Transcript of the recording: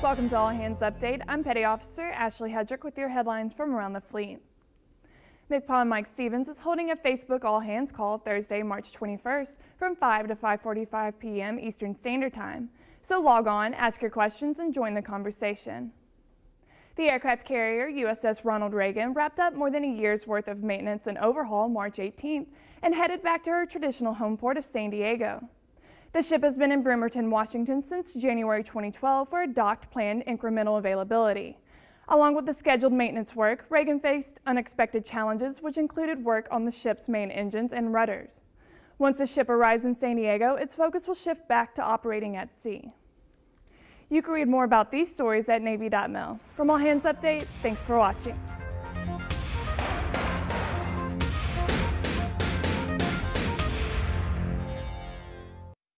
Welcome to All Hands Update. I'm Petty Officer Ashley Hedrick with your headlines from around the fleet. MCPON Mike Stevens is holding a Facebook All Hands call Thursday, March 21st from 5 to 5.45 p.m. Eastern Standard Time. So log on, ask your questions, and join the conversation. The aircraft carrier USS Ronald Reagan wrapped up more than a year's worth of maintenance and overhaul March 18th and headed back to her traditional home port of San Diego. The ship has been in Bremerton, Washington since January 2012 for a docked planned incremental availability. Along with the scheduled maintenance work, Reagan faced unexpected challenges which included work on the ship's main engines and rudders. Once the ship arrives in San Diego, its focus will shift back to operating at sea. You can read more about these stories at Navy.mil. From All Hands Update, thanks for watching.